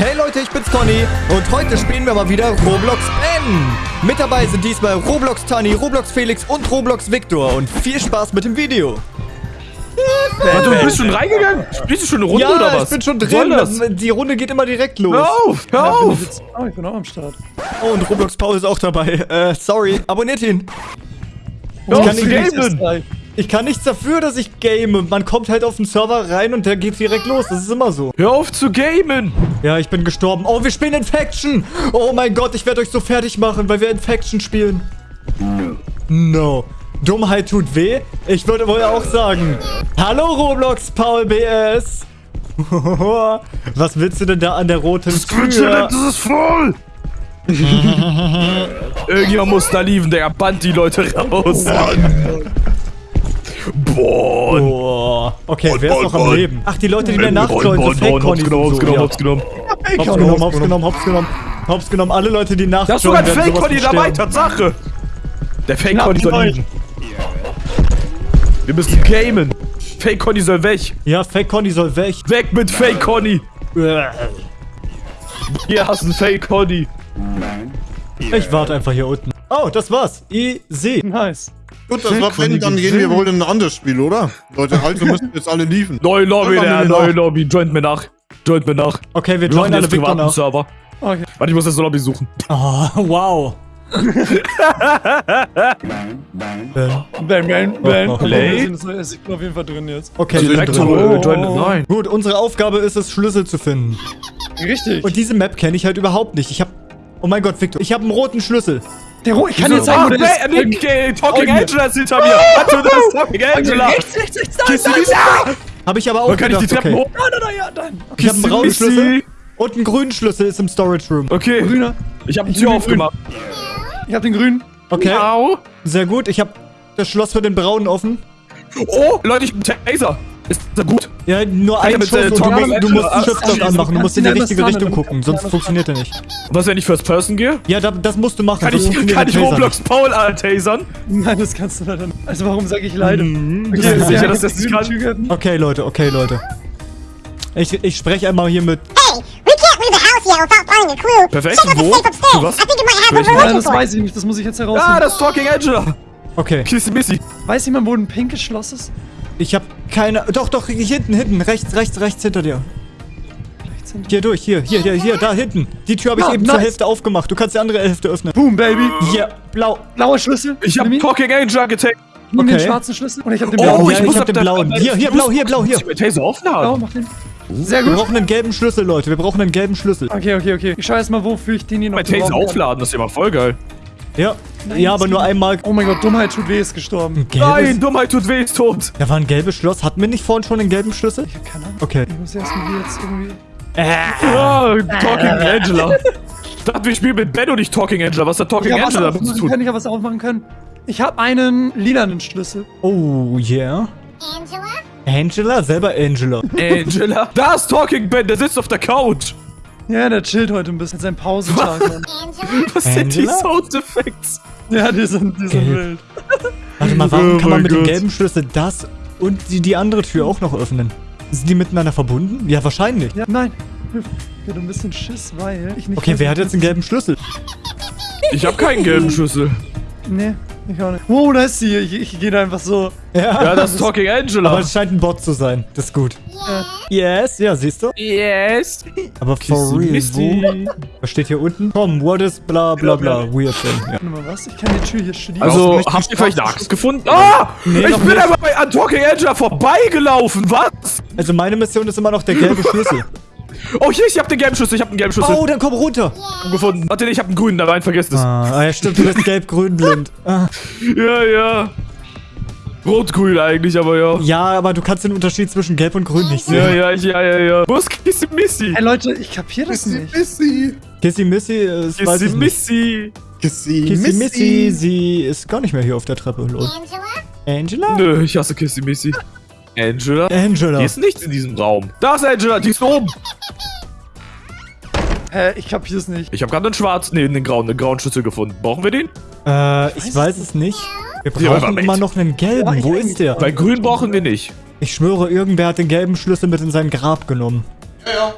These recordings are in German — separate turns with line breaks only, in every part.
Hey Leute, ich bin's Conny und heute spielen wir mal wieder Roblox N. Mit dabei sind diesmal Roblox Tani, Roblox Felix und Roblox Victor und viel Spaß mit dem Video.
Warte, du bist schon reingegangen? Spielst du schon eine Runde
ja,
oder was?
ich bin schon drin.
das?
Die Runde geht immer direkt los.
Hör auf, hör auf!
Oh, ich bin auch am Start.
Oh, und Roblox Paul ist auch dabei. Äh, sorry. Abonniert ihn. Ich kann nicht-
gamen!
Ich kann nichts dafür, dass ich game. Man kommt halt auf den Server rein und der geht direkt los. Das ist immer so.
Hör auf zu gamen!
Ja, ich bin gestorben. Oh, wir spielen Infection. Oh mein Gott, ich werde euch so fertig machen, weil wir Infection spielen. No. Dummheit tut weh. Ich würde wohl auch sagen. Hallo Roblox, Paul BS. Was willst du denn da an der roten Tür?
Das ist voll! Irgendjemand muss da lieben, der bannt die Leute raus. Boah!
Boah. Okay, wer ist
Bon,
noch am. Leben? Ach, die Leute, die mir nachjoinen, so fake
Hops genommen, hops genommen, hops genommen.
Hops genommen, hops genommen, hops genommen. Hops genommen. Alle Leute, die nachjoinen,
Da ist sogar ein Fake-Conny
von
dabei. Tatsache! Der Fake-Conny
Knapp
soll liegen. Wir müssen gamen. Fake-Conny soll weg.
Ja, Fake Conny soll weg.
Weg mit Fake-Conny. Hier hast du einen Fake-Conny.
Ich warte einfach hier unten. Oh, das war's. Easy.
Nice.
Gut, das war Pen, dann gehen wir wohl in ein anderes Spiel, oder? Leute, also müssen jetzt alle liefen.
Neue Lobby, der
mir
neue
nach.
Lobby. Joint mir nach. Joint mir nach.
Okay, wir joinen alle
privaten
nach.
Server.
Okay.
Warte, ich muss jetzt eine Lobby suchen.
Oh, wow.
Bang, bang,
Oh,
bang.
oh,
Play.
Ich bin auf jeden Fall drin jetzt.
okay,
Also
Direkt
drin.
Joint mit Nein.
Gut, unsere Aufgabe ist es, Schlüssel zu finden.
Richtig.
Und diese Map kenne ich halt überhaupt nicht. Ich hab... Oh mein Gott, Victor. Ich habe einen roten Schlüssel.
Der Ro ich kann jetzt sagen, wo der ist.
Nick, äh, Talking. Angela ist hinter mir. Warte, das ist Talking Angela.
Rechts, rechts, rechts, da, da, da.
Habe ich aber auch
kann nicht die Treppen hoch.
Da, da, da, ja, dann.
Ich habe einen braunen. Schlüssel und einen grünen Schlüssel ist im Storage Room.
Okay,
Grüner.
ich habe
Ich
Tür aufgemacht.
Ich hab den grünen.
Okay, sehr gut. Ich habe das Schloss für den braunen offen.
Oh, Leute, ich bin Taser. Ist das gut?
Ja, nur ein Schuss
äh,
und du musst, du den Shift
abschießen.
anmachen. Du musst in die
du
richtige Richtung gucken,
du
sonst funktioniert er nicht.
Was, wenn ich First Person gehe?
Ja, da, das musst du machen.
Kann ich, kann ich
Taser
Roblox Paul tasern?
Nein, das kannst du leider nicht. Also warum sage ich leider?
Mhm.
Okay,
Ja,
sehr
sicher, dass das nicht kann?
Okay, Leute, okay, Leute. Ich, ich spreche einmal hier mit...
Hey, we can't leave the house yet without finding a clue.
Perfekt,
Check out the
wo?
safe upstairs.
Für was?
I think it might have we're
Nein, das weiß ich nicht. Das muss ich jetzt
Ah,
herausfinden.
das ist Talking Angela.
Okay,
Kissy Missy.
Weiß jemand, wo ein pinkes Schloss ist?
ich habe keine... Doch, doch, hier hinten, hinten. Rechts, rechts, rechts hinter dir.
Rechts hinten.
Hier durch, hier, hier, hier, hier, da hinten. Die Tür habe ich
Ah,
eben zur
nice.
Hälfte aufgemacht. Du kannst die andere Hälfte öffnen.
Boom, Baby.
Hier, blau.
Blauer Schlüssel.
Ich habe. Talking Angela getaggt.
Den
Okay.
schwarzen Schlüssel. Und ich hab den
Oh,
blauen.
ja,
ich
ich
muss
hab
auf
den blauen. Hier, hier, blau, hier, blau, hier.
Ich muss den Taser
mach den. Sehr
Wir
gut.
brauchen einen gelben Schlüssel, Leute. Wir brauchen einen gelben Schlüssel.
Okay, okay, okay. Ich schau erst mal, wofür ich den hier noch
Mein Taser aufladen, das ist immer voll geil.
Ja. Ja, aber nur einmal.
Oh mein Gott, Dummheit tut weh, ist gestorben.
Nein, Dummheit tut weh, ist tot.
Da war ein gelbes Schloss. Hatten wir nicht vorhin schon einen gelben Schlüssel?
Ich hab keine Ahnung.
Okay.
Ich muss erst mal hier jetzt irgendwie...
Ah, Talking Angela. Ich dachte, wir spielen mit Ben und nicht Talking Angela. Was hat Talking Angela damit zu tun?
ich hab was aufmachen können. Ich hab einen lilanen Schlüssel.
Oh, yeah.
Angela?
Angela? Selber Angela.
Angela. Da ist Talking Ben, der sitzt auf der Couch.
Ja, der chillt heute ein bisschen. Sein Pausetag. Mann.
Angela?
Was sind die
Angela?
Soundeffekte?
ja, die sind, die sind wild.
Warte mal, warum
Oh
kann man mit dem
Gott.
gelben Schlüssel das und die, die andere Tür auch noch öffnen? Sind die miteinander verbunden? Ja, wahrscheinlich.
Ja, nein. Ich hab ein bisschen Schiss, weil ich nicht...
Okay, wer hat jetzt einen gelben Schlüssel?
Ich habe keinen gelben Schlüssel.
Nee, ich auch nicht. Wow, da ist sie. Ich, ich gehe da einfach so.
Ja, das ist Talking
Aber
Angela.
es scheint ein Bot zu sein. Das ist gut. Yes, ja, siehst du?
Yes.
Aber for real,
Kissy
wo? Was steht hier unten? Komm, what is bla bla bla, weird thing. Ja.
Warte mal, was? Ich kann die Tür hier schließen.
Also, habt ihr vielleicht
Straße-
Nachricht gefunden? Ah!
Nee,
ich bin
nicht.
aber bei, an Talking Angela vorbeigelaufen. Was?
Also meine Mission ist immer noch der gelbe Schlüssel.
Oh, hier, ich hab den gelben Schlüssel. Ich hab den gelben Schlüssel
Oh, dann komm runter.
gefunden. Warte, ich hab einen grünen, da rein, vergesst es.
Ah, ah, ja stimmt, du bist gelb-grün blind. Ah.
Ja, ja. Rot-grün eigentlich, aber ja.
Ja, aber du kannst den Unterschied zwischen gelb und grün nicht
Ja,
sehen.
ja, ja, ja, ja. Wo ist Kissy Missy?
Ey, Leute, ich kapier das
Missy,
nicht.
Missy.
Kissy Missy, äh, das weiß
Kissy
ich nicht.
Missy.
Kissy,
Kissy Missy, sie ist gar nicht mehr hier auf der Treppe. Lol.
Angela?
Angela?
Nö, ich hasse Kissy Missy. Angela?
Angela.
Hier ist nichts in diesem Raum. Da ist Angela, die ist oben.
Hä, ich kapier's nicht.
Ich habe gerade einen schwarzen, nee, einen grauen, einen grauen Schlüssel gefunden. Brauchen wir den?
Äh, ich weiß es nicht. Wir brauchen immer noch einen gelben.
Ja,
Wo
ich
ist der?
Bei grün brauchen wir nicht.
Ich schwöre, irgendwer hat den gelben Schlüssel mit in sein Grab genommen.
Ja, ja.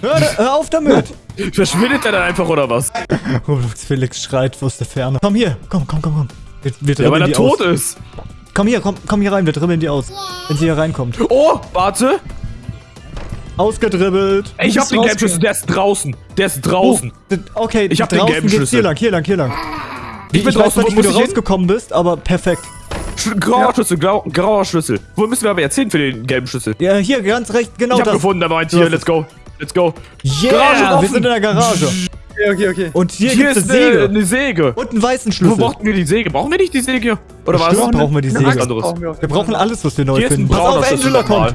Hör, hör auf damit.
Verschwindet er dann einfach oder was?
Roblox Felix schreit aus der Ferne. Komm hier, komm, komm, komm, komm. Wir, wir
Ja, weil er tot
aus.
ist.
Komm hier, komm, komm hier rein, wir dribbeln die aus. Wenn sie hier reinkommt.
Oh, warte.
Ausgedribbelt.
Ey, ich hab den. Gelbschlüssel, der ist draußen. Der ist draußen.
Okay,
Ich hab den
draußen
gelben
geht's
Schlüssel.
hier lang, hier lang, hier lang.
Ich bin
weiß
draußen,
nicht,
wo
wie du
ich hin?
rausgekommen bist, aber perfekt.
Sch- Grauer Schlüssel, grau, grauer Schlüssel. Wo müssen wir aber jetzt hin für den gelben Schlüssel?
Ja, hier, ganz recht, genau
ich hab
das.
gefunden, da meint
Du
hier,
hast
let's go. Let's go.
Yeah,
Garage
wir
offen.
sind in der Garage.
Okay, okay, okay.
Und hier,
Hier
gibt's
ist
eine Säge.
eine Säge.
Und einen weißen
Wo
Schlüssel.
brauchen wir die Säge? Brauchen wir nicht die Säge? Oder was?
Bestimmt brauchen wir die Säge.
Brauchen wir
Wir brauchen alles, was wir neu
Hier
finden. Pass auf, Angela kommt.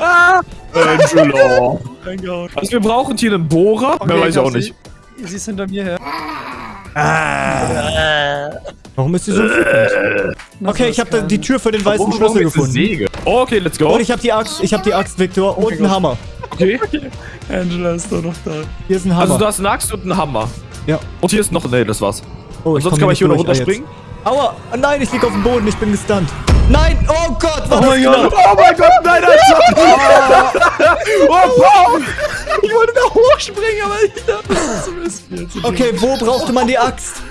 Ah, Angela. Also wir brauchen hier einen Bohrer. Mehr weiß ich auch
sie-
nicht.
Sie ist hinter mir her.
Warum ist die so wütend? Okay, ich habe die Tür für den weißen Schlüssel gefunden.
Säge? Oh, okay, let's go.
Und ich habe die Axt, ich habe die Axt, Victor, und einen Hammer.
Okay.
Angela ist doch noch da.
Hier ist ein Hammer.
Also du hast eine Axt und einen Hammer.
ja.
Und hier ist noch... Nee, das war's.
Oh,
Und sonst kann man hier noch runterspringen?
Ah, jetzt. Aua, oh, nein, ich lieg auf dem Boden, ich bin gestunt. Nein, oh Gott, war
Oh
das
mein
knapp.
Gott.
Oh mein Gott, nein, Alter! oh, Paul!
Ich wollte da hochspringen, aber ich dachte, das ist jetzt.
Okay, wo brauchte man die Axt?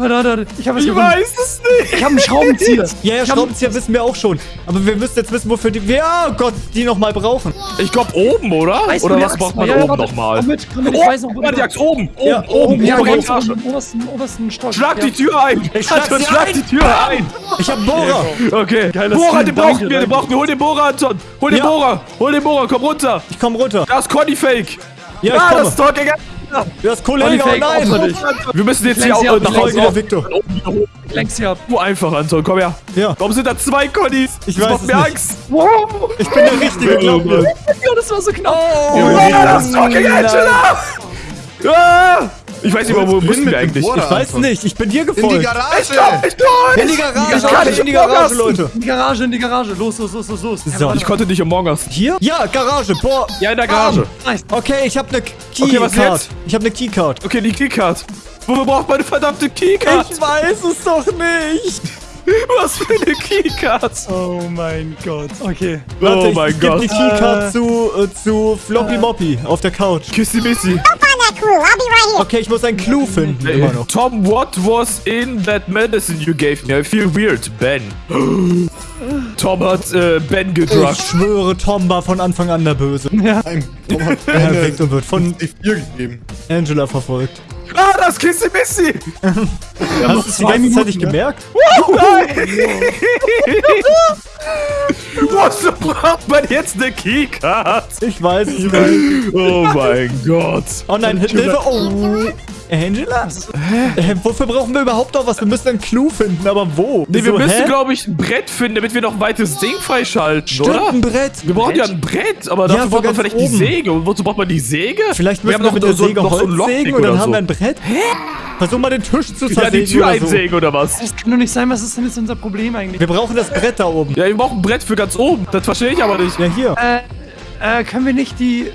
Warte, warte, warte. Ich
Ich
gefunden.
weiß es nicht!
Ich habe einen Schraubenzieher.
Ja, ja,
Ich
Schraubenzieher wissen wir auch schon. Aber wir müssen jetzt wissen, wofür die... Ja, oh Gott, die nochmal brauchen.
Ich glaube oben, oder?
Weißt du,
oder was
Axt
braucht man
Ja, ja,
oben nochmal?
Komm mit, komm mit, ich
Oh,
weiß noch, wo
warte, die Axt oben! Oben,
Ja,
oben,
Ja, ganz
Etage.
oben, obersten, obersten Stock.
Schlag
ja.
die Tür ein!
Ich schlag sie
schlag
ein.
die Tür ein!
Ich hab Bohrer.
Okay.
Geiler
Bohrer, den brauchen wir, den brauchen wir. Hol den Bohrer, Anton! Hol den
Ja.
Bohrer! Hol den Bohrer, komm runter!
Ich komm runter.
Da ist Conny Fake!
Ja, ich
ah,
komme.
das Talking
Du hast Kollege, oh nein.
dich.
Wir müssen jetzt hier auch nach Hause auf.
Victor.
Lenk sie ab.
Nur einfach, Anton, komm her.
Ja.
Warum sind da zwei Connys?
Ich
das
weiß
macht
es
mir
nicht.
Angst.
Wow.
Ich bin der Richtige, glaub mir.
Ja, das war so knapp.
Oh,
Ah, das ist Talking Angela! Ah! Ich weiß nicht mal, wo müssen wir eigentlich?
Ich weiß nicht, ich bin dir
In die
gefolgt.
Garage!
Ich tot!
In die Garage,
Ich kann nicht
in die Garage. Leute.
In die Garage, in die Garage. Los, los, los, los, los.
So.
Ich konnte nicht Among Us.
Hier? Ja, Garage, boah.
Ja, in der Garage.
Nice.
Okay, ich hab ne
Okay, was
Keycard.
jetzt?
Ich hab ne Keycard.
Okay, die Keycard. Wofür braucht man eine verdammte Keycard?
Ich weiß es doch nicht.
Was für eine Keycard?
Oh mein Gott. Okay.
Warte,
oh
ich,
mein
ich geb
Gott.
die Keycard zu, äh, zu Floppy Moppy auf der Couch.
Kissy Missy.
Clue. I'll be right here.
Okay, ich muss einen Clou finden, immer noch.
Tom, what was in that medicine you gave me? I feel weird. Ben. Tom hat äh, Ben
Ich
gedruckt.
schwöre, Tom war von Anfang an der Böse.
Nein, Tom hat
Ja,
eine
Victor wird von
gegeben.
Angela verfolgt.
Ah, das Kissy Missy.
Hast du es die ganze Zeit nicht
Minuten,
gemerkt?
Wozu braucht man jetzt eine Keycard?
Ich weiß es nicht.
Oh mein Gott.
Oh nein, Hilfe. Oh. Angela? Hä? Wofür brauchen wir überhaupt noch was? Wir müssen einen Clou finden, aber wo?
Nee, wir
So,
müssen, glaube ich, ein Brett finden, damit wir noch ein weites Ding freischalten,
Stimmt,
oder?
ein Brett.
Wir brauchen ja ein Brett, aber
Ja,
dafür
so
braucht man vielleicht die
oben.
Säge. Und wozu braucht man die Säge?
Vielleicht
wir
müssen wir, mit der
so,
Säge
noch so
Holz
ein Lockpick
sägen und dann haben wir ein Brett. Hä? Versuch mal den Tisch zu
Ja,
zersägen
die Tür
oder so.
einsägen oder was?
Das kann doch nicht sein. Was ist denn jetzt unser Problem eigentlich?
Wir brauchen das Brett da oben.
Ja, wir brauchen ein Brett für ganz oben. Das verstehe ich aber nicht.
Ja, hier.
Äh, äh, können wir nicht die...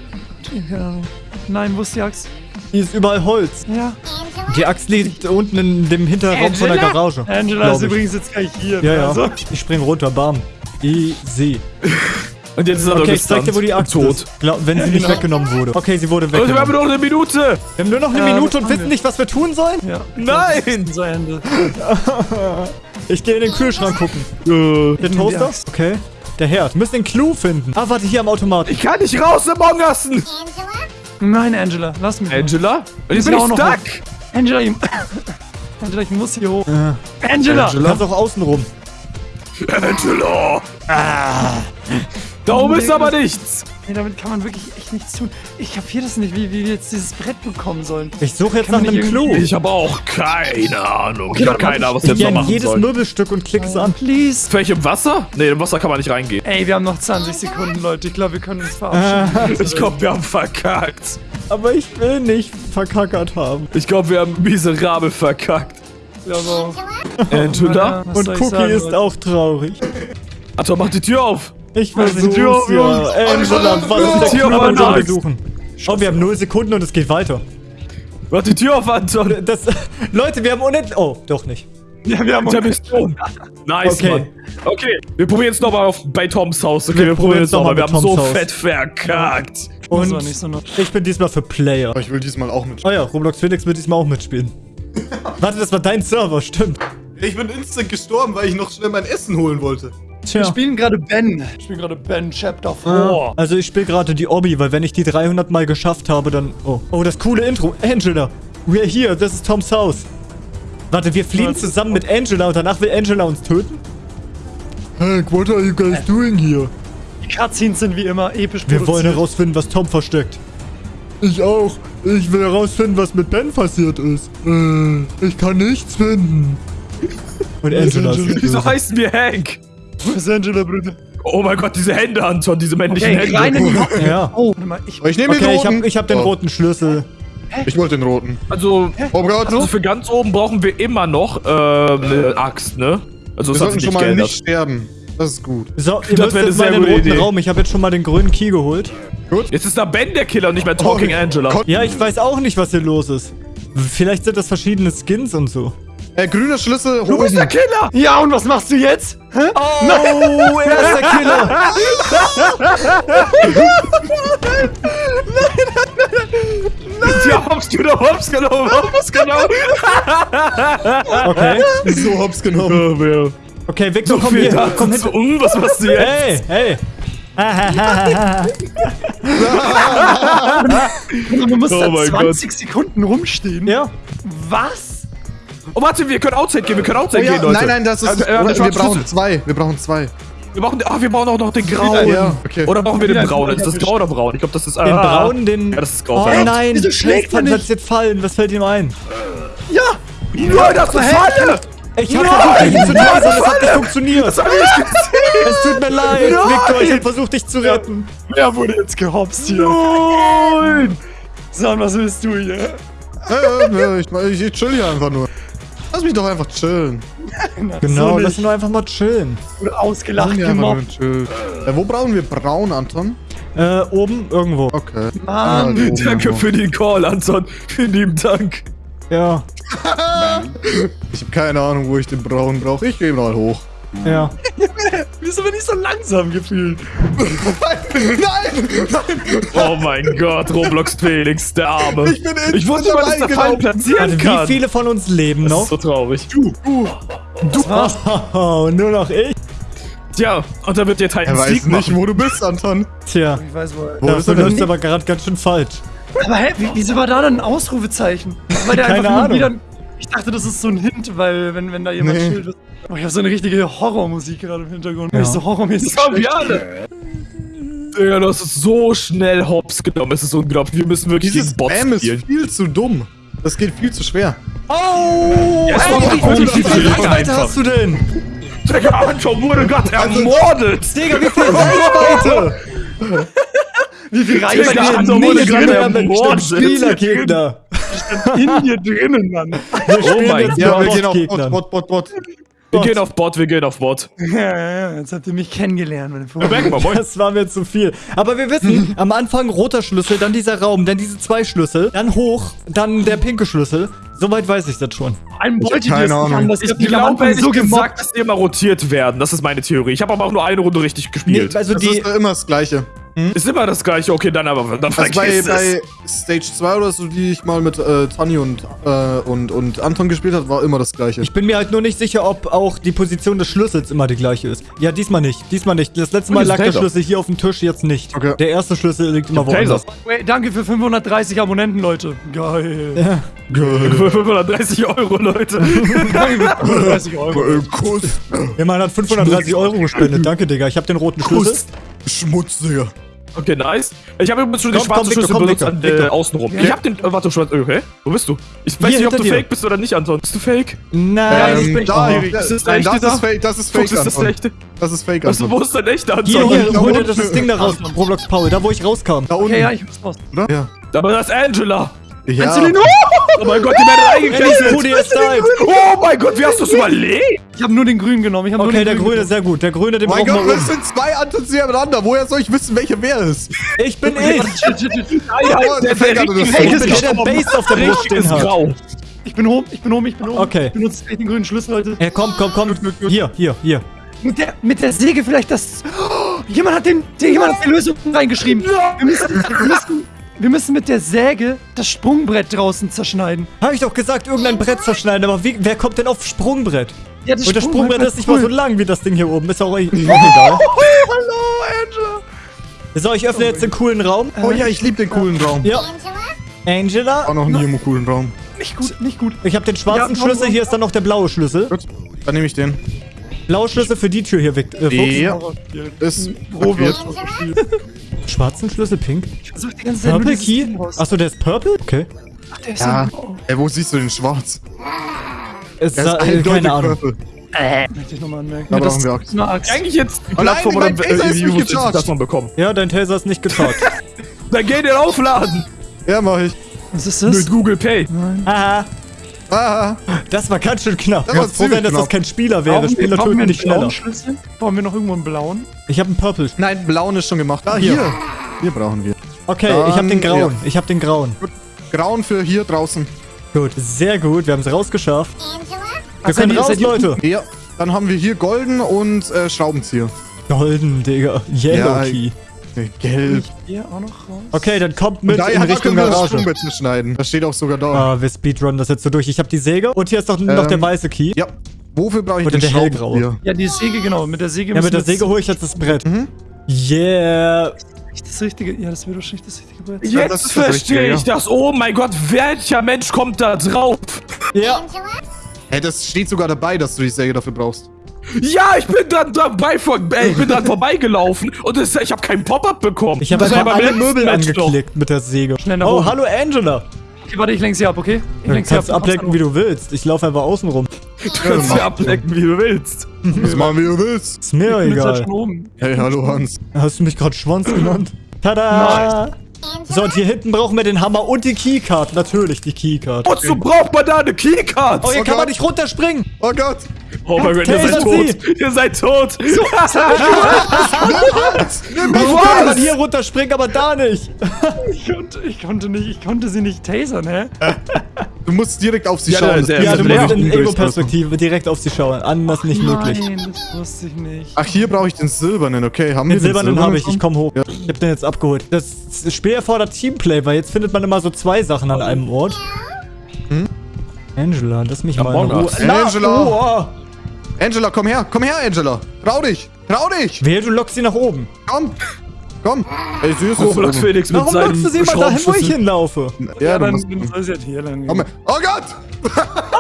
Nein, wo ist die Axt?
Hier ist überall Holz.
Ja.
Angela?
Die Axt liegt unten in dem Hinterraum von der
Angela?
Garage.
Angela ist
ich.
übrigens jetzt gleich hier.
Ja, ja.
Also.
Ich spring runter, bam. Easy.
Und jetzt ist er
Okay, ich zeig dir, wo die Axt
tot.
ist. Glaub, wenn sie nicht weggenommen wurde. Okay, sie wurde
Leute, wir haben
weggenommen.
noch eine Minute.
Wir haben nur noch eine
Ja,
Minute und wissen
wir.
nicht, was wir tun sollen.
Ja.
Nein.
Zu Ende.
Ich gehe in den Kühlschrank gucken.
Äh,
Der Toaster? Okay. Der Herd. Wir müssen den Clou finden. Ah, warte, hier am Automat.
Ich kann nicht raus, Among Usen.
Angela?
Nein, Angela, lass mich.
Angela? Und jetzt bin ich
auch noch
stuck.
Angela, ich, Angela, ich muss hier hoch.
Äh,
Angela!
du kannst auch außen rum.
Angela.
Ah.
Da oben ist aber nichts.
Nee, damit kann man wirklich echt nichts tun. Ich kapier das nicht, wie, wie wir jetzt dieses Brett bekommen sollen.
Ich suche jetzt
Kann
nach einem Clou.
Ich habe auch keine Ahnung. ich habe keine Ahnung, was
Ich
wir jetzt noch machen
jedes
sollen.
Möbelstück und klick's an.
Please.
Vielleicht im Wasser? Nee, im Wasser kann man nicht reingehen.
Ey, wir haben noch 20 Sekunden, Leute. Ich glaube, wir können uns verabschieden.
Ich glaube, wir haben verkackt.
Aber ich will nicht verkackert haben.
Ich glaube, wir haben miserabel verkackt.
Ja, so.
Angela?
Und Cookie
sagen,
ist
Leute?
auch traurig.
Anton, mach die Tür auf.
Ich
die Tür
versuch's
auf,
ja.
Jungs.
Angela, was ist der den wir
Jungs.
suchen? Oh, wir haben 0 Sekunden und es geht weiter.
Mach die Tür auf, Anton.
Das, Leute, wir haben unendlich... Oh, doch nicht.
Ja, wir haben
du. Nice,
Okay.
Mann. Okay, wir probieren es nochmal auf bei Toms Haus. Okay,
Wir
wir,
probieren es
nochmal.
noch
Wir haben
mit
so
Toms Haus.
fett verkackt.
Das war
Und
nicht so
ich bin diesmal für Player.
Aber ich will diesmal auch mit.
Oh ja, Roblox Felix wird diesmal auch mitspielen. Warte, das war dein Server, stimmt.
Ich bin instant gestorben, weil ich noch schnell mein Essen holen wollte.
Tja.
Wir spielen gerade Ben. Wir spielen gerade Ben Chapter 4.
Ah, Also ich spiele gerade die Obby, weil wenn ich die 300 Mal geschafft habe, dann... Oh, oh das coole Intro. Angela, we're here, this is Toms Haus. Warte, wir fliehen zusammen mit Angela und danach will Angela uns töten? Hank, what are you guys doing here?
Die Cutscenes sind wie immer episch
Wir wollen herausfinden, was Tom versteckt. Ich auch. Ich will herausfinden, was mit Ben passiert ist. Äh, ich kann nichts finden. Und Angela ist
Wieso heißen wir Hank?
Wo ist Angela, Bruder?
Oh mein Gott, diese Hände, Anton, diese männlichen
Okay, rein
Hände.
in die Hocken.
Ja.
Oh, mal, ich...
Nehme den
Okay, ich
roten.
hab, ich hab den
Oh,
roten Schlüssel.
Ich wollte den roten.
Also,
Oh Gott.
also für ganz oben brauchen wir immer noch äh, eine Axt, ne? Also
Wir sollten schon
nicht
mal
geändert.
nicht sterben. Das ist gut.
So, ihr
Das
müsst jetzt mal in den roten
Idee.
Raum. Ich habe jetzt schon mal den grünen Key geholt.
Jetzt ist da Ben der Killer und nicht mehr Talking
Oh,
Angela.
Gott.
Ja, ich weiß auch nicht, was hier los ist. Vielleicht sind das verschiedene Skins und so.
Äh, grüner Schlüssel
Du bist der
holen.
Killer!
Ja, und was machst du jetzt? Hä?
Oh, er ist der Killer.
Ja, hops genommen, hops genommen, hops genommen.
Okay.
So hab's genommen.
Okay, Victor,
So
komm hier. Komm hinter.
Um, was machst du jetzt?
Hey, hey.
Du musst
Oh
da
mein
20 Sekunden rumstehen.
ja.
Was?
Oh, warte, wir können Outside gehen, wir können
Oh
Outside
ja,
gehen, Leute.
nein, nein, das ist.
Also, äh, das
wir
war
brauchen zwei. Wir brauchen zwei.
Wir brauchen, ah, wir brauchen auch noch den grauen.
Ja, okay.
Oder brauchen wir den braunen? Ist das grau oder braun? Ich glaube, das ist
Den
ah.
braunen, den...
Ja, das ist grau.
Oh
verdammt.
nein,
Wieso schlägt er nicht?
jetzt fallen. Was fällt ihm ein?
Ja!
Ja, das ist Falle!
Ich hab versucht, dich zu töten, aber es hat nicht funktioniert. Es tut mir leid, Victor. Ich hab versucht, dich zu retten.
Wer wurde jetzt gehopst hier?
Nein!
Son, was willst du hier?
Äh, äh, ich, ich, ich chill hier einfach nur. Lass mich doch einfach chillen.
Genau,
so
lass ihn doch einfach mal chillen.
Wurde ausgelacht, gemobbt.
Äh, wo brauchen wir braun, Anton?
Äh, oben, irgendwo.
Okay.
Mann.
Ah,
Danke für den Call, Anton. Vielen lieben Dank.
Ja,
Ich habe keine Ahnung, wo ich den braun brauche. Ich gehe mal hoch.
Ja.
Wieso bin ich so langsam gefühlt?
Nein!
Oh mein Gott, Roblox Felix, der Arme.
Ich bin instant
Ich wusste mal, dass der
reingelaufen.
platzieren kann.
wie viele von uns leben
Das
noch?
ist so traurig.
Oh, nur noch ich?
Tja, und da wird jetzt halt
Er weiß
Sieg
nicht,
machen.
wo du bist, Anton.
Tja,
Ich weiß wohl.
Wo
das
ist er
läuft
denn?
aber gerade ganz schön falsch.
Aber hä, wie- wieso war da dann ein Ausrufezeichen? Weil der
Keine
einfach nur
Ahnung.
wieder... Ich dachte, das ist so ein Hint, weil wenn, wenn da jemand
Nee.
chillt... Oh, ich habe so eine richtige Horrormusik gerade im Hintergrund.
Ja.
Ich so horrormäßig
Das haben wir alle. Digga, du hast es so schnell hops genommen. Es ist unglaublich. Wir müssen wirklich
Dieses
Bots
Spam ist
spielen.
viel zu dumm. Das geht viel zu schwer.
Oh!
Ja, es
ey,
war
wie,
viel
Reichweite hast du denn?
Digga, Anton wurde gerade ermordet.
Digga, wie viel Reichweite?
Wie viel
Digga,
Reichweite
Anton
steht
wurde gerade ermordet.
Spielergegner.
In dir drinnen, Mann?
Wir spielen
mein
jetzt
Ja, wir gehen auf. Bot, Bot, Bot, Bot.
Wir gehen auf Bot, wir gehen auf Bot.
Ja, ja, ja, jetzt habt ihr mich kennengelernt, meine Freunde.
Das war mir zu viel. Aber wir wissen, am Anfang roter Schlüssel, dann dieser Raum, dann diese zwei Schlüssel, dann hoch, dann der pinke Schlüssel. Soweit weiß ich das schon.
Ich
ihr
keine
es nicht
Ahnung.
anders.
Ich glaube, ehrlich
so
gesagt, dass die immer rotiert werden. Das ist meine Theorie. Ich habe aber auch nur eine Runde richtig gespielt.
Nee, also
Das
die,
ist immer das Gleiche.
Ist immer das gleiche. Okay, dann aber dann
Also bei,
es.
bei Stage 2 oder so, die ich mal mit äh, Tani und, äh, und, und Anton gespielt habe, war immer das Gleiche.
ich bin mir halt nur nicht sicher, ob auch die Position des Schlüssels immer die gleiche ist. Ja, diesmal nicht. Diesmal nicht. Das letzte Mal lag der. Schlüssel hier auf dem Tisch, jetzt nicht.
Okay.
Der erste Schlüssel liegt immer woanders.
Wait, danke für 530 Abonnenten, Leute. Geil.
Ja.
Für 530 Euro, Leute.
Danke für 530 Euro.
Kuss.
Jemand hat 530 Euro gespendet. Danke, Digga. Ich habe den roten Schlüssel.
Kuss. Schmutz, Digga.
Okay, nice. Ich habe übrigens schon den
Komm,
schwarzen
komm, Victor,
Schlüssel
komm,
benutzt an, äh, außenrum.
Ja.
Ich hab den. Äh, warte, schwarz. Okay. Wo bist du? Ich weiß
Hier,
nicht, ob du
dir.
fake bist oder nicht, Anton. Bist du fake?
Nein, ich bin...
Ähm, da,
Oh.
Ist das
nein,
der
das
echte
ist fake, das ist
Fuchs,
fake,
ist das
Anton.
echte?
Das ist fake,
Was,
Anton.
wo ist denn echt, Anton?
Hier, hier, hol dir das Ding da raus, Roblox Paul, da wo ich rauskam.
Da unten.
Okay, ja, ich muss raus.
oder? Ja.
Aber das ist Angela.
Ja.
Den
Oh mein Gott, die werden eingekesselt.
Ist.
Oh mein Gott, wie hast du es überlebt?
Ich habe nur den grünen genommen. Ich hab nur
Okay,
den
der
grünen
grüne, sehr gut. Der grüne, den
Mein
brauchen
Gott,
wir
das
um.
sind zwei Antons nebeneinander. Woher soll ich wissen, welcher wer ist?
Ich bin ich.
Nein,
Oh,
der,
das
ist.
Base auf der Brust
ist grau.
Ich bin oben, ich bin oben, ich bin oben.
Okay.
Ich benutze gleich den grünen Schlüssel, Leute.
Ja, komm, komm, komm. Hier, hier, hier.
Mit der, mit der Säge vielleicht das... Oh, jemand hat den, jemand hat die Lösung reingeschrieben. Wir müssen, wir müssen, wir müssen mit der Säge das Sprungbrett draußen zerschneiden.
Habe ich doch gesagt, irgendein Brett zerschneiden, aber wie, wer kommt denn auf Sprungbrett?
Ja, das
Und das Sprungbrett ist nicht mal so
cool.
lang wie das Ding hier oben. Ist auch, auch egal.
Hallo, Angela.
So, ich öffne jetzt den coolen Raum.
Oh ja, ich liebe den coolen Raum.
Ja,
Angela?
Angela.
War noch nie im coolen Raum.
Nicht gut, nicht gut.
Ich habe den schwarzen
Ja, komm,
Schlüssel,
komm.
hier ist dann noch der blaue Schlüssel.
Gut, dann nehme ich den.
Blaue Schlüssel für die Tür hier weg. Äh,
Ja, ist
Robert.
Schwarzen Schlüssel, pink.
Nur
Purple Key. Achso, der ist purple? Okay.
Ach, der ist
Ja.
so...
Ey, wo siehst du den schwarz?
Es
Er
sah,
ist
äh,
eindeutig
keine Ahnung.
purple.
Möchte ich nochmal anmerken. Ja, das
brauchen wir
ist
Axt.
eine Axt.
Eigentlich jetzt die
Oh nein,
Plattform
mein
oder
Taser ist nicht gecharged.
das man bekommen.
Ja, dein Taser ist nicht gecharged.
Dann geh den aufladen.
Ja, mach ich.
Was ist das?
Mit Google Pay.
Haha.
Ah,
Das war ganz schön knapp.
Das war
froh sein, dass das kein Spieler wäre.
Brauchen wir-
Spieler töten
wir
nicht schneller.
Schlüssel? Brauchen wir noch irgendwo einen blauen?
Ich habe einen Purple.
nein, blauen ist schon gemacht. Ah,
Hier.
hier. Hier brauchen wir.
Okay, ich habe den
Dann,
grauen.
ja.
Ich habe den grauen.
Grauen für hier draußen.
Gut, sehr gut. Wir haben es rausgeschafft.
Angela?
Wir können
seid ihr-
raus, Leute.
Ja, dann haben wir hier golden und äh, Schraubenzieher.
Golden, Digga. Yellow
Ja,
Key.
Nee, gelb.
Hier auch noch raus.
Okay, dann kommt mit
da
in
da
Richtung
das
Garage.
Sprungbrett schneiden. Das steht auch sogar da.
Ah, wir speedrunnen das jetzt so durch. Ich habe die Säge und hier ist doch noch
Ähm,
der weiße Key.
Ja. Wofür brauche ich
Oder
den
der hellgraue.
Schraubenzieher?
Ja, die Säge, genau. Mit der Säge
Ja, mit der Säge hole ich jetzt das Brett.
Mhm.
Yeah.
jetzt das richtige... Ja, das wäre doch nicht das richtige Brett.
Ja, das
Jetzt
das
verstehe ich das. Oh mein Gott, welcher Mensch kommt da drauf?
Ja.
Angela?
Hey, das steht sogar dabei, dass du die Säge dafür brauchst.
Ja, ich bin dran dabei vor, äh, ich bin dran vorbeigelaufen und es, ich habe keinen Pop-up bekommen.
Ich habe
Das
einfach alle Möbel
Match doch.
angeklickt mit der Säge.
Schnell nach
oh,
oben.
hallo Angela.
Okay, warte, ich lenke sie ab, okay? Ich
Du
lenke sie
kannst
ab.
ablenken, wie du willst. Ich laufe einfach außen rum.
Du kannst sie ablecken, wie du willst.
Das machen, wie du willst.
Ist mir
Ich bin jetzt halt
egal.
schon oben.
Hey, hallo Hans.
Hast du mich gerade Schwanz genannt? Tada! So, und hier hinten brauchen wir den Hammer und die Keycard. Natürlich die Keycard.
Wozu braucht man da eine Keycard?
Oh, hier
Oh
kann man
Gott.
nicht runterspringen.
Oh Gott.
Oh mein Gott, ihr seid tot. Ihr seid tot.
Warum kann man hier runterspringen, aber da nicht?
Ich konnte, ich konnte nicht, ich konnte sie nicht tasern, hä?
Du musst direkt auf sie
Ja,
schauen.
der- der-
Ja, du musst in
der-
Ego-Perspektive direkt auf sie schauen. Anders nicht möglich.
Nein, das wusste ich nicht.
Ach, hier brauche ich den silbernen, okay. Haben
Den
wir
silbernen habe ich, ich
schon?
komm hoch.
Ja.
Ich hab den jetzt abgeholt. Das Spiel erfordert Teamplay, weil jetzt findet man immer so zwei Sachen an einem Ort.
Hm?
Angela, lass mich mal in Ruhe.
Angela.
oh.
Angela, komm her. Komm her, Angela. Trau dich. Trau dich.
Wehe, du lockst sie nach oben.
Komm. Komm. Ey, ist jetzt
Roblox. Felix mit
Warum
seinem
lockst du sie immer dahin, wo ich hinlaufe?
Ja,
Ja,
du
dann, dann soll sie halt hier lang gehen.
Oh Gott.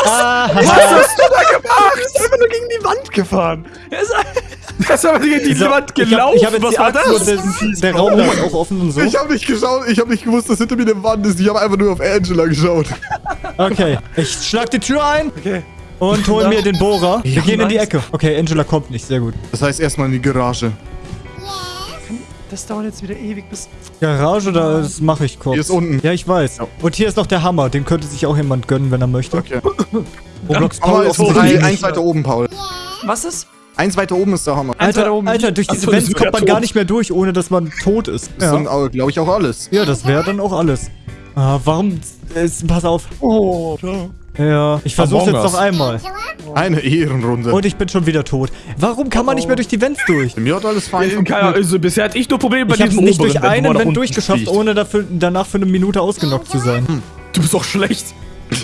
Ah,
Was hast du da gemacht? Ich bin einfach nur gegen die Wand gefahren. Er ist
Das ist aber gegen die Wand
ich hab-
gelaufen.
Ich hab jetzt
Was
die
war
und
das?
Der, der Raum ist auch offen und so.
Ich habe nicht geschaut. Ich habe nicht gewusst, dass hinter mir eine Wand ist. Ich habe einfach nur auf Angela geschaut.
Okay, ich schlag die Tür ein
Okay.
Und hol mir den Bohrer. Wir
Ja,
gehen in die. Ecke. Okay, Angela kommt nicht, sehr gut.
Das heißt erstmal in die Garage.
Das dauert jetzt wieder ewig bis.
Garage, da- das mache ich kurz.
Hier ist unten.
Ja, ich weiß. Und hier ist noch der Hammer. Den könnte sich auch jemand gönnen, wenn er möchte.
Okay.
Roblox
Hammer
Paul
ist
nicht.
eins weiter oben, Paul.
Was ist?
Eins weiter oben ist der Hammer.
Alter,
oben.
Alter, durch diese
ist
kommt man
wieder
gar
tot.
nicht mehr durch, ohne dass man tot ist.
Das
Ja,
sind, glaube ich, auch alles.
ja das wäre dann auch alles. Ah, warum? Äh, pass auf.
Oh, da.
Ja, ich versuch's jetzt noch einmal.
Eine Ehrenrunde.
Und ich bin schon wieder tot. Warum kann man nicht mehr durch die Vents durch?
Mir hat alles fein
Äh, also bisher hatte ich nur Probleme bei
Ich hab's
diesem
nicht durch einen Vent durchgeschafft,
fliegt.
ohne dafür, danach für eine Minute ausgenockt zu sein.
Du bist doch schlecht.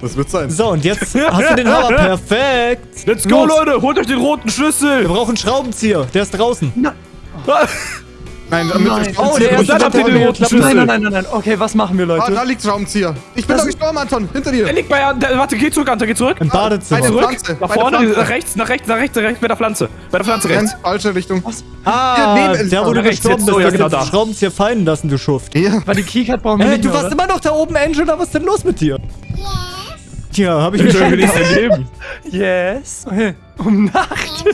Das wird sein.
So, und jetzt hast du den Hammer. Perfekt.
Let's go,
Los.
Leute. Holt euch den roten
Wir
Schlüssel.
brauchen einen Schraubenzieher. Der ist draußen.
Nein, damit
Nein.
Oh, der erste Vent
den
hat
roten. Schlüssel.
Nein, nein, nein, nein, nein. Okay, was machen wir,
Ah,
Leute?
da liegt Schraubenzieher. Ich bin
Das
da gestorben, Anton. Hinter dir.
Er liegt bei Ant Warte, geh zurück, Anta, geh zurück.
Im
Bei
Badezimmer.
der
Zurück.
Pflanze.
Nach
bei der
vorne,
Pflanze.
nach rechts, nach rechts, nach rechts, nach rechts, bei der Pflanze. Bei der Pflanze rechts.
falsche Richtung.
Ah,
Hier, neben
der, wo du
Rechts
gestorben
jetzt.
bist,
Oh, ja,
der
genau
hat
da.
Schraubenzieher fallen lassen, du Schuft.
Ja.
Weil die Keycard brauchen wir
Hey,
nicht
du warst
oder?
immer noch da oben, Angela. Was ist denn los mit dir? Tja, hab ich mir
Ich
schon
nicht
gedacht.
Yes. Okay. Um Nacht.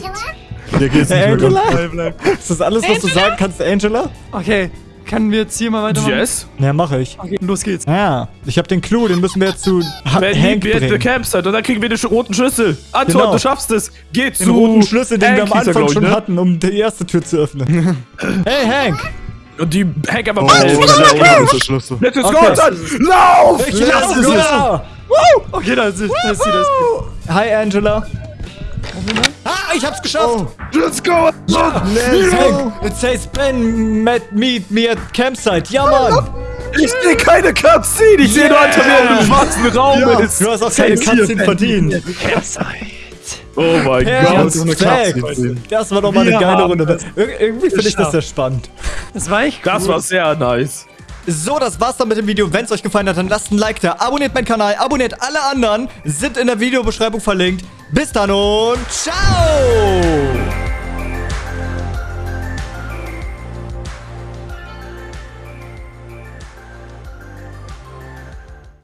Angela?
Hier geht's
Hey,
nicht mehr ganz.
Angela?
Bleib, bleib.
Ist das alles, was du sagen kannst, Angela?
Okay, können wir jetzt hier mal weitermachen?
Yes.
Ja, mache ich.
Okay, los geht's.
Ja, ich habe den Clou, den müssen wir jetzt zu ha
Wenn
Hank
the
bringen.
campsite und dann kriegen wir den roten Schlüssel. Anton,
Genau.
du schaffst es. Geh
Den
zu
roten Schlüssel, den wir am
Hank hieß er,
Anfang
ich,
schon
ne?
hatten, um die erste Tür zu öffnen. hey, Hank!
Und die Hank einfach
Oh,
helfen.
ist der Schlüssel.
Let's go,
Okay.
Anton. Lauf!
Ich lasse es
go.
Okay, da ist da ist sie.
Hi, Angela. Ah, ich hab's geschafft.
Let's go!
Hey, it says Ben met meet me at campsite. Ja, Mann.
Ich sehe keine Cutscene, ich sehe nur wie er im schwarzen Raum ist.
Du hast auch keine Cutscene verdient.
Oh mein Gott.
Das war doch mal eine
Wir
geile Runde. Ir irgendwie finde ich das sehr spannend.
Das war echt
Das war sehr nice.
So, das war's dann mit dem Video. Wenn es euch gefallen hat, dann lasst ein Like da. Abonniert meinen Kanal, abonniert alle anderen. Sind in der Videobeschreibung verlinkt. Bis dann und ciao!